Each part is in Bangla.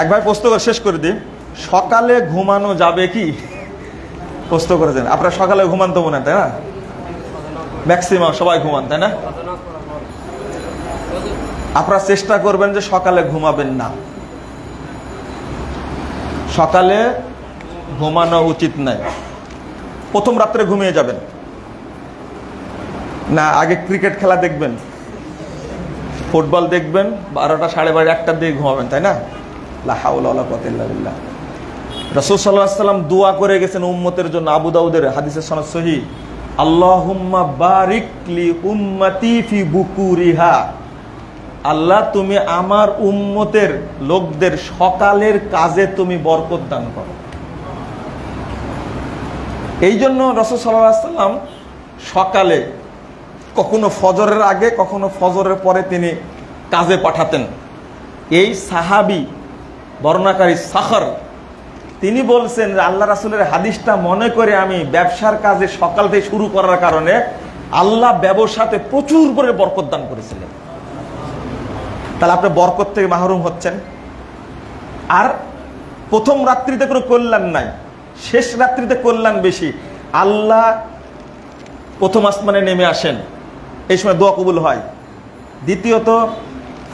এক ভাই প্রশ্ন শেষ করে দিই। সকালে ঘুমানো যাবে কি? প্রশ্ন করেছেন আপনারা সকালে ঘুমান তো মনে তাই না? ম্যাক্সিমাম সবাই ঘুমান, তাই না? আপনারা চেষ্টা করবেন যে সকালে ঘুমাবেন না। সকালে ঘুমানো উচিত নয়। প্রথম রাত্রে ঘুমিয়ে যাবেন। না, আগে ক্রিকেট খেলা দেখবেন। ফুটবল দেখবেন, বারোটা সাড়ে বারো একটার দিকে ঘুমাবেন, তাই না? লাহাউল্লাহ রসুল সাল্লাহ সাল্লাম দোয়া করে গেছেন উম্মতের জন্য আবু দাউদের হাদিসের সনদ সহি। আল্লাহুম্মা বারিকলি উম্মতি ফি বুকুরিহা। আল্লাহ, তুমি আমার উম্মতের লোকদের সকালের কাজে তুমি বরকত দান করো। এই জন্য সাল্লাহ সাল্লাম সকালে, কখনো ফজরের আগে, কখনো ফজরের পরে তিনি কাজে পাঠাতেন। এই সাহাবি বর্ণাকারী সাখর। তিনি বলছেন আল্লাহ রাসুলের হাদিসটা মনে করে আমি ব্যবসার কাজে সকাল থেকে শুরু করার কারণে আল্লাহ ব্যবসাতে প্রচুর করে বরকত দান করেছিলেন। তাহলে আপনি বরকত থেকে মাহরুম হচ্ছেন। আর প্রথম রাত্রিতে কোনো কল্যাণ নাই, শেষ রাত্রিতে কল্যাণ বেশি। আল্লাহ প্রথম আসমানে নেমে আসেন, এই সময় দোয়া কবুল হয়। দ্বিতীয়ত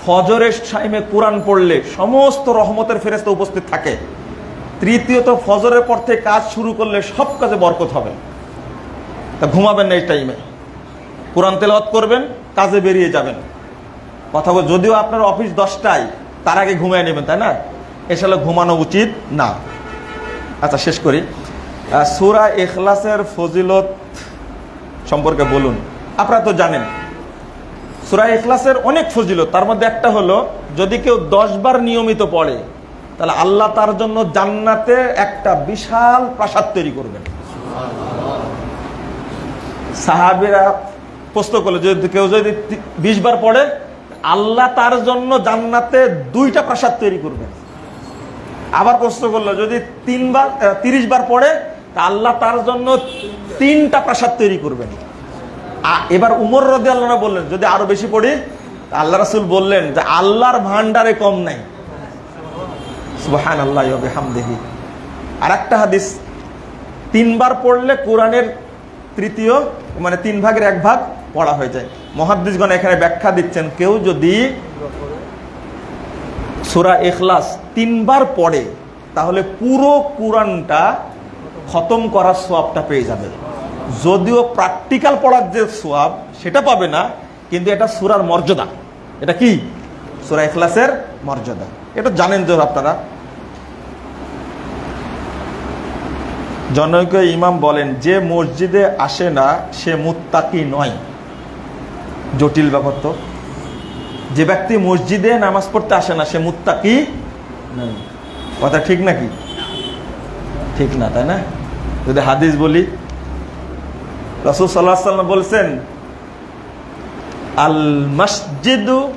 ফজরের টাইমে কোরআন পড়লে সমস্ত রহমতের ফেরেস্তা উপস্থিত থাকে। তৃতীয়ত, ফজরের পর থেকে কাজ শুরু করলে সব কাজে বরকত হবে। তা ঘুমাবেন না এই টাইমে। কোরআন তেলাওয়াত করবেন, কাজে বেরিয়ে যাবেন। কথা বল, যদিও আপনার অফিস দশটায়, তার আগে ঘুমিয়ে নেবেন, তাই না? এসলে ঘুমানো উচিত না। আচ্ছা শেষ করি। সূরা এখলাসের ফজিলত সম্পর্কে বলুন। আপনারা তো জানেন সূরা এখলাসের অনেক ফজিলত, তার মধ্যে একটা হলো, যদি কেউ দশ বার নিয়মিত পড়ে, তাহলে আল্লাহ তার জন্য জান্নাতে একটা বিশাল প্রাসাদ তৈরি করবেন। সাহাবিরা প্রশ্ন করল, যদি কেউ যদি বিশ বার পড়ে, আল্লাহ তার জন্য জান্নাতে দুইটা প্রাসাদ তৈরি করবেন। আবার প্রশ্ন করল, যদি তিনবার তিরিশ বার পড়ে, তা আল্লাহ তার জন্য তিনটা প্রাসাদ তৈরি করবেন। এবার উমর রদি আল্লাহ বললেন, যদি আরও বেশি পড়ি, আল্লাহ রাসুল বললেন যে আল্লাহর ভান্ডারে কম নাই। সুবাহান আল্লাহ হামদেহি আর একটা হাদিস, তিনবার পড়লে কোরআনের তৃতীয় মানে তিন ভাগের এক ভাগ পড়া হয়ে যায়। মহাদ্দিসগণ এখানে ব্যাখ্যা দিচ্ছেন, কেউ যদি সুরা এখলাস তিনবার পড়ে, তাহলে পুরো কোরআনটা খতম করার সোয়াবটা পেয়ে যাবে। যদিও প্র্যাকটিক্যাল পড়ার যে সোয়াব সেটা পাবে না, কিন্তু এটা সুরার মর্যাদা। এটা কি? সুরা এখলাসের মর্যাদা। এটা জানেন তো আপনারা। জনৈক ইমাম বলেন, যে মসজিদে আসে না, সে মুত্তাকি নয়। জটিল ব্যাপার তো। যে ব্যক্তি মসজিদে নামাজ পড়তে আসে না, সে মুত্তাকি নয়। কথা ঠিক নাকি? ঠিক না, তাই না? যদি হাদিস বলি রসুল সাল্লাহ সাল্লাম বলছেন, আল মসজিদু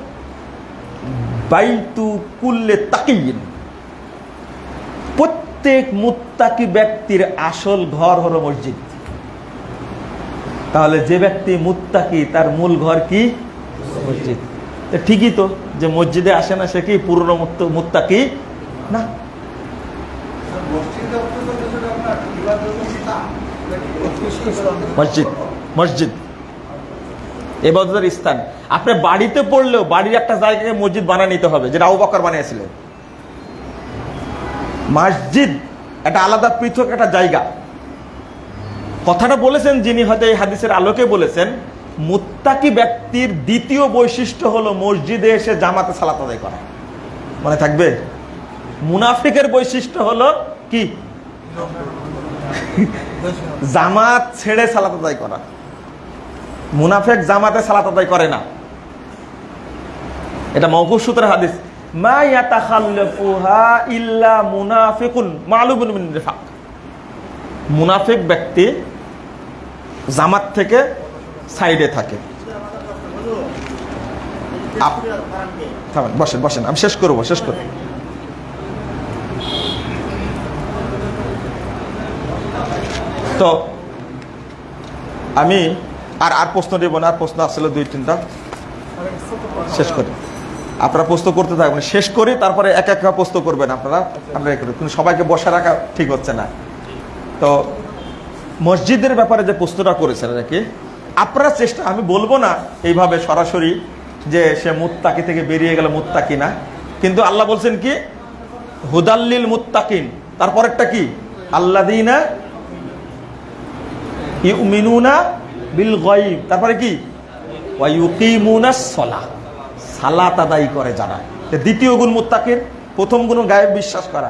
বাইতু কুল্লে তাকিন প্রত্যেক মুত্তাকি ব্যক্তির আসল ঘর হলো মসজিদ। তাহলে যে ব্যক্তি মুত্তাকি, তার মূল ঘর কি? মসজিদ। ঠিকই তো, যে মসজিদে আসে না সে কি পুরনো মুত্ত- মুত্তাকি? না। মসজিদ মসজিদ মসজিদ। এবাদতের স্থান। আপনি বাড়িতে পড়লেও বাড়ির একটা জায়গাকে মসজিদ বানিয়ে নিতে হবে, যেটা আবু বকর বানিয়েছিলেন মসজিদ একটা আলাদা পৃথক একটা জায়গা। কথাটা বলেছেন যিনি, হয়তো এই হাদিসের আলোকে বলেছেন, মুত্তাকি ব্যক্তির দ্বিতীয় বৈশিষ্ট্য হলো মসজিদে এসে জামাতে সালাত আদায় করা। মনে থাকবে? মুনাফিকের বৈশিষ্ট্য হলো কি? জামাত ছেড়ে সালাত আদায় করা। মুনাফেক জামাতে সালাত আদায় করে না। এটা মৌকুফ সূত্রের হাদিস। মা মুনাফিকুন মালুমুন মিন নিফাক। মুনাফিক ব্যক্তি জামাত থেকে সাইডে থাকে। বসেন বসেন, আমি শেষ করব শেষ করব। তো আমি আর আর প্রশ্ন দেবো না আর প্রশ্ন আসলে দুই, তিনটা। শেষ করি। আপনারা পোস্ত করতে থাকবেন শেষ করে, তারপরে এক এক পোস্ত করবেন আপনারা। আপনারা একটু- কিন্তু সবাইকে বসে রাখা ঠিক হচ্ছে না। তো মসজিদের ব্যাপারে যে প্রশ্নটা করেছেন নাকি? আপনারা চেষ্টা আমি বলব না এইভাবে সরাসরি যে সে মুত্তাকি থেকে বেরিয়ে গেল মুত্তাকি না। কিন্তু আল্লাহ বলছেন কি? হুদাল্লিল মুত্তাকিন। তারপরেরটা কি? আল্লাদিনা বিল তারপরে কি? সালাহ। সালাত আদায় করে যারা। দ্বিতীয় গুণ মুত্তাকির প্রথম গুণ গায়েব বিশ্বাস করা।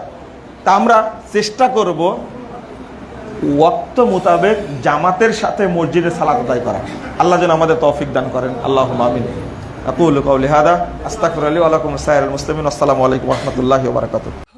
তা আমরা চেষ্টা করব ওয়াক্ত মোতাবেক জামাতের সাথে মসজিদে সালাত আদায় করা। আল্লাহ যেন আমাদের তৌফিক দান করেন। আল্লাহ মামিন আকুল কৌলি হাদা আস্তাকুর আলী আলাকুম সাইর মুসলিমিন। আসসালামু আলাইকুম রহমতুল্লাহি ওবরাকাতুহ